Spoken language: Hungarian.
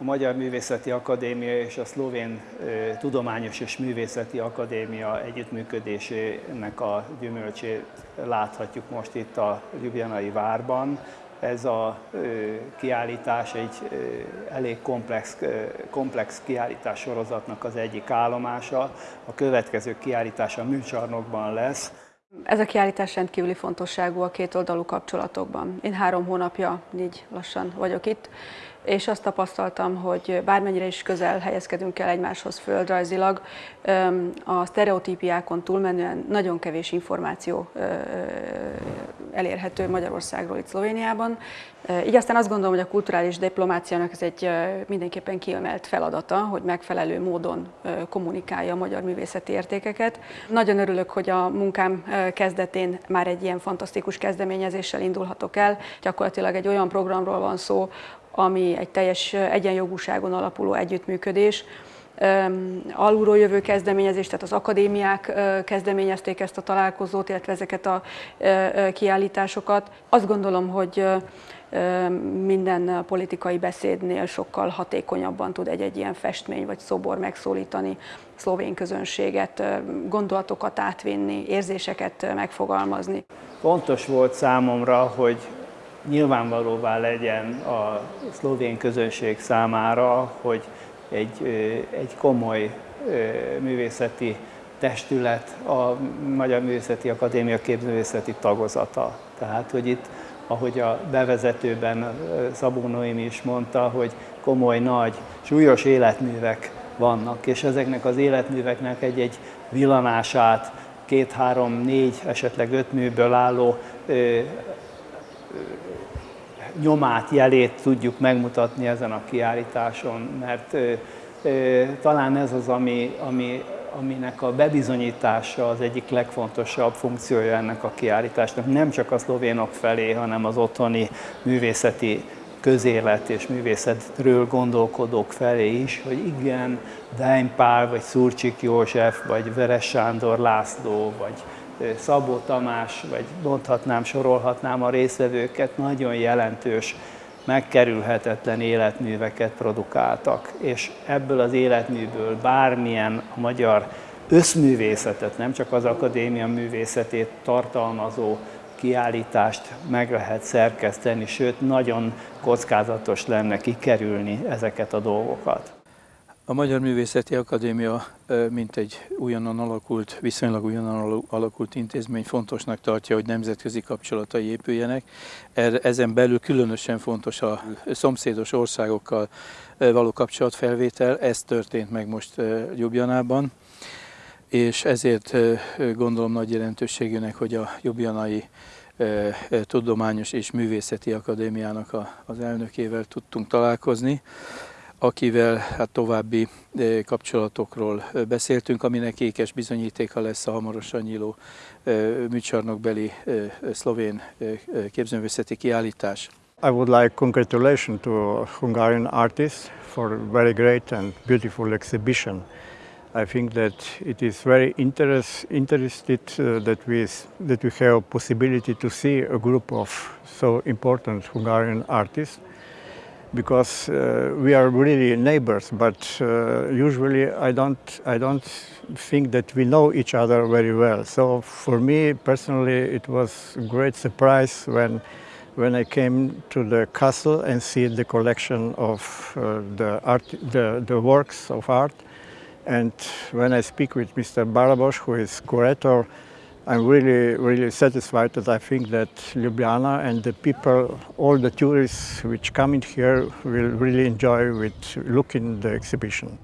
a Magyar Művészeti Akadémia és a Szlovén Tudományos és Művészeti Akadémia együttműködésének a gyümölcsét láthatjuk most itt a Ljubljanai várban. Ez a kiállítás egy elég komplex, komplex kiállítás sorozatnak az egyik állomása. A következő kiállítás a műcsarnokban lesz. Ez a kiállítás rendkívüli fontosságú a két oldalú kapcsolatokban. Én három hónapja, így lassan vagyok itt, és azt tapasztaltam, hogy bármennyire is közel helyezkedünk el egymáshoz földrajzilag, a sztereotípiákon túlmenően nagyon kevés információ elérhető Magyarországról itt Szlovéniában. Így aztán azt gondolom, hogy a kulturális diplomáciának ez egy mindenképpen kiemelt feladata, hogy megfelelő módon kommunikálja a magyar művészeti értékeket. Nagyon örülök, hogy a munkám kezdetén már egy ilyen fantasztikus kezdeményezéssel indulhatok el. Gyakorlatilag egy olyan programról van szó, ami egy teljes egyenjogúságon alapuló együttműködés, alulról jövő kezdeményezés, tehát az akadémiák kezdeményezték ezt a találkozót, illetve ezeket a kiállításokat. Azt gondolom, hogy minden politikai beszédnél sokkal hatékonyabban tud egy-egy ilyen festmény vagy szobor megszólítani szlovén közönséget, gondolatokat átvinni, érzéseket megfogalmazni. Fontos volt számomra, hogy nyilvánvalóvá legyen a szlovén közönség számára, hogy egy, egy komoly művészeti testület, a Magyar Művészeti Akadémia képzőművészeti tagozata. Tehát, hogy itt, ahogy a bevezetőben Szabó Noémi is mondta, hogy komoly, nagy, súlyos életművek vannak, és ezeknek az életműveknek egy-egy villanását, két, három, négy, esetleg öt műből álló nyomát, jelét tudjuk megmutatni ezen a kiállításon, mert talán ez az, ami, ami, aminek a bebizonyítása az egyik legfontosabb funkciója ennek a kiállításnak, nem csak a szlovénok felé, hanem az otthoni művészeti közélet és művészetről gondolkodók felé is, hogy igen, Dein Pál, vagy Szurcsik József, vagy Veres Sándor László, vagy Szabó Tamás, vagy mondhatnám, sorolhatnám a részvevőket, nagyon jelentős, megkerülhetetlen életműveket produkáltak, és ebből az életműből bármilyen a magyar összművészetet, nem csak az akadémia művészetét tartalmazó kiállítást meg lehet szerkeszteni, sőt nagyon kockázatos lenne kikerülni ezeket a dolgokat. A Magyar Művészeti Akadémia, mint egy újonnan alakult, viszonylag újonnan alakult intézmény fontosnak tartja, hogy nemzetközi kapcsolatai épüljenek. Ezen belül különösen fontos a szomszédos országokkal való kapcsolatfelvétel, ez történt meg most Jubjanában, és ezért gondolom nagy jelentőségűnek, hogy a Jubjanai Tudományos és Művészeti Akadémiának az elnökével tudtunk találkozni akivel hát további eh, kapcsolatokról eh, beszéltünk, aminek ékes bizonyítéka lesz a hamarosan nyíló eh, műcsarnokbeli szlovén képzőművészeti kiállítás. I would like congratulations to Hungarian artists for very great and beautiful exhibition. I think that it is very interest, interested uh, that, we, that we have possibility to see a group of so important Hungarian artists because uh, we are really neighbors, but uh, usually I don't, I don't think that we know each other very well. So for me personally, it was a great surprise when, when I came to the castle and see the collection of uh, the, art, the, the works of art. And when I speak with Mr. Barabos, who is curator, I'm really, really satisfied that I think that Ljubljana and the people, all the tourists which come in here will really enjoy with looking the exhibition.